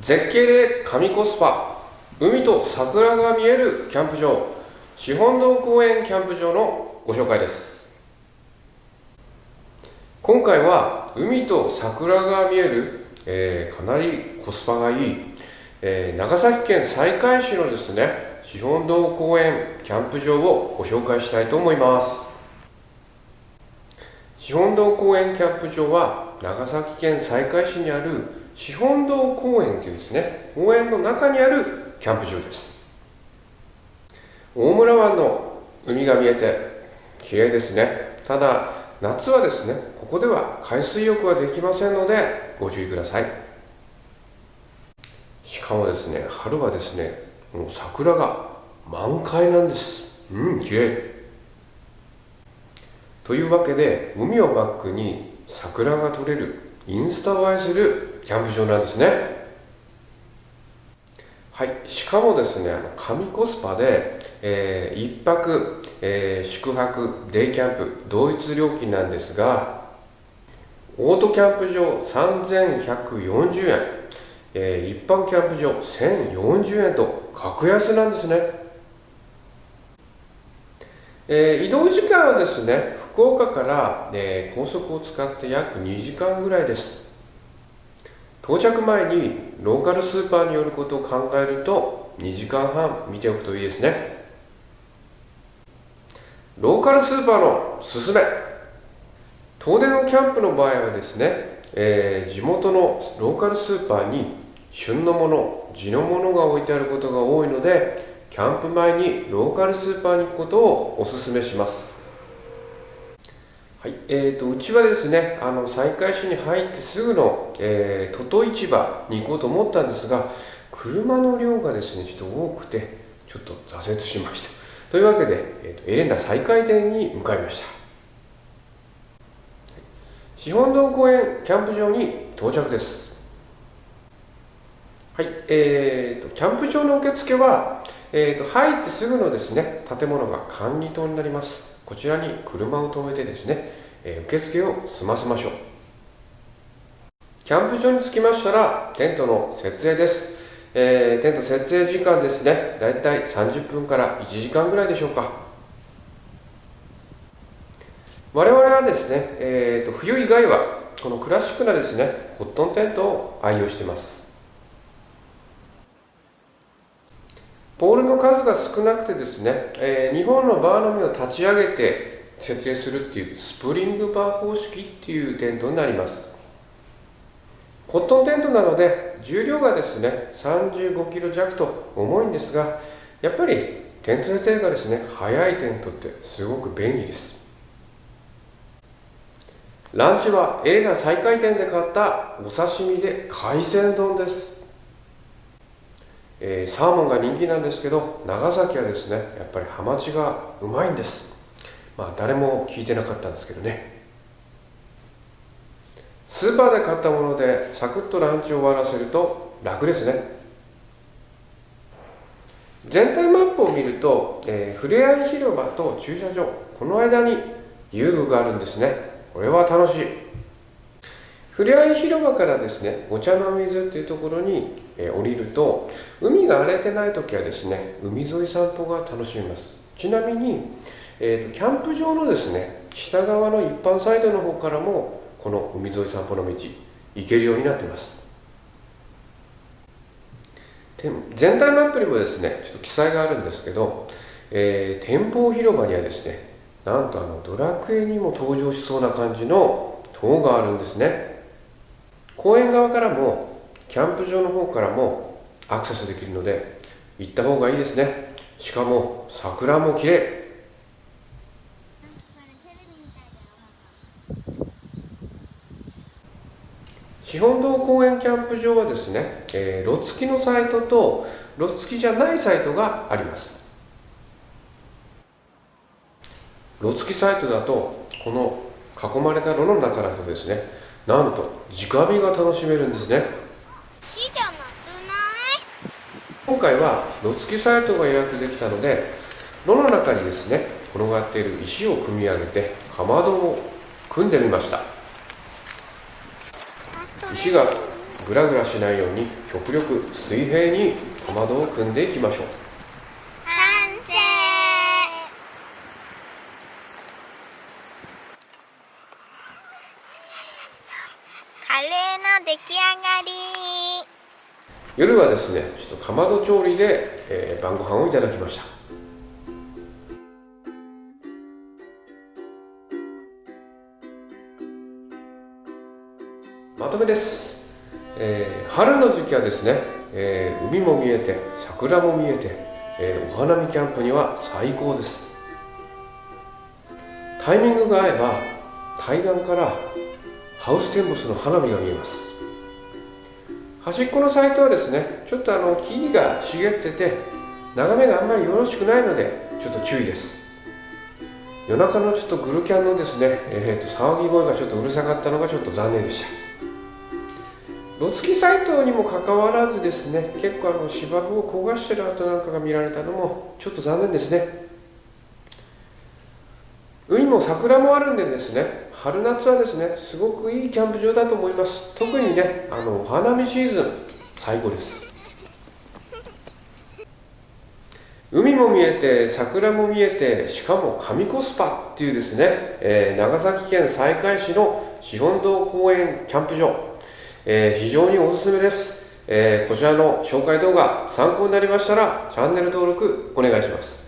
絶景で神コスパ海と桜が見えるキャンプ場資本堂公園キャンプ場のご紹介です。今回は海と桜が見える、えー、かなりコスパがいい、えー、長崎県西海市のですね資本堂公園キャンプ場をご紹介したいと思います。資本堂公園キャンプ場は長崎県西海市にある資本堂公園というですね。公園の中にあるキャンプ場です。大村湾の海が見えて綺麗ですね。ただ夏はですねここでは海水浴はできませんのでご注意ください。しかもですね春はですねもう桜が満開なんです。うん綺麗。というわけで海をバックに桜が撮れるインスタ映えするキャンプ場なんですねはい、しかもですね、あの神コスパで、えー、1泊、えー、宿泊、デイキャンプ、同一料金なんですが、オートキャンプ場3140円、えー、一般キャンプ場1040円と格安なんですね。えー、移動時間はですね、福岡から、えー、高速を使って約2時間ぐらいです。到着前にローカルスーパーに寄ることを考えると2時間半見ておくといいですね。ローカルスーパーのすすめ。遠出のキャンプの場合はですね、えー、地元のローカルスーパーに旬のもの地のものが置いてあることが多いのでキャンプ前にローカルスーパーに行くことをおすすめします。はい。えーと、うちはですねあの西海市に入ってすぐの、えー、トト市場に行こうと思ったんですが車の量がですねちょっと多くてちょっと挫折しました。というわけで、えーと、エレンナ再開店に向かいました。資本堂公園キャンプ場に到着です。はい。えーと、キャンプ場の受付は、えー、と入ってすぐのですね建物が管理棟になります。こちらに車を止めてですね、え受付を済ませましょう。キャンプ場に着きましたらテントの設営です、えー、テント設営時間ですね。だいたい30分から1時間ぐらいでしょうか。我々はですね、えーと、冬以外はこのクラシックなですねコットンテントを愛用しています。ポールの数が少なくてですね、えー、2本のバーのみを立ち上げて設営するっていうスプリングバー方式っていうテントになります。コットンテントなので重量がですね35キロ弱と重いんですがやっぱりテント設営がですね速いテントってすごく便利です。ランチはエレナ再開店で買ったお刺身で海鮮丼です。えー、サーモンが人気なんですけど長崎はですねやっぱりハマチがうまいんです。まあ誰も聞いてなかったんですけどね。スーパーで買ったものでサクッとランチを終わらせると楽ですね。全体マップを見ると、えー、ふれあい広場と駐車場この間に遊具があるんですね。これは楽しい。ふれあい広場からですねお茶の水っていうところにえ降りると海が荒れてない時はですね海沿い散歩が楽しめます。ちなみに、えーと、キャンプ場のですね下側の一般サイドの方からもこの海沿い散歩の道行けるようになってます。全体マップにもですねちょっと記載があるんですけど、えー、展望広場にはですねなんとあのドラクエにも登場しそうな感じの塔があるんですね。公園側からもキャンプ場の方からもアクセスできるので行った方がいいですね。しかも桜も綺麗。資本堂公園キャンプ場はですね、えー、ロ付きのサイトとロ付きじゃないサイトがあります。ロ付きサイトだとこの囲まれた炉の中だとですねなんと直火が楽しめるんですね。今回は野付きサイトが予約できたので炉の中にですね転がっている石を組み上げてかまどを組んでみました。石がぐグラグラしないように極力水平にかまどを組んでいきましょうカレーの出来上がり。夜はですねちょっとかまど調理で、えー晩ご飯をいただきました。まとめです、えー春の時期はですね、えー海も見えて桜も見えて、えーお花見キャンプには最高です。タイミングが合えば対岸からハウステンボスの花火が見えます。端っこのサイトはですねちょっとあの木々が茂ってて眺めがあんまりよろしくないのでちょっと注意です。夜中のちょっとグルキャンのですね、えーと騒ぎ声がちょっとうるさかったのがちょっと残念でした。ロツキサイトにもかかわらずですね結構あの芝生を焦がしてる跡なんかが見られたのもちょっと残念ですね。海も桜もあるんでですね春夏はですねすごくいいキャンプ場だと思います。特にねあのお花見シーズン最高です。海も見えて桜も見えてしかも上コスパっていうですね、えー長崎県西海市の資本堂公園キャンプ場、えー非常におすすめです、えーこちらの紹介動画参考になりましたらチャンネル登録お願いします。